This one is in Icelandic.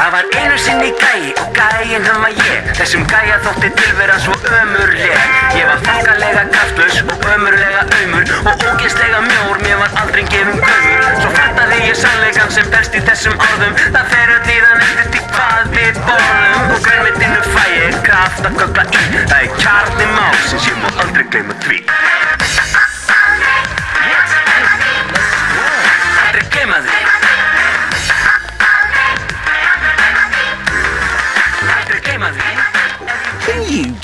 Það var einu sinni gæi og gæin hann var ég. Þessum gæja þótti tilvera svo ömurleg. Ég var fangalega kraftlaus og ömurlega ömur Og ógeðslega mjór, mér var aldrei gefum gömur Svo fattaði ég sannleikan sem berst í þessum orðum. Það fer að líðan eftir því hvað við borðum. Og grænmetinu fæ ég kraft að kökla í. Það er kjarni má, sem ég má aldrei gleyma því. Can you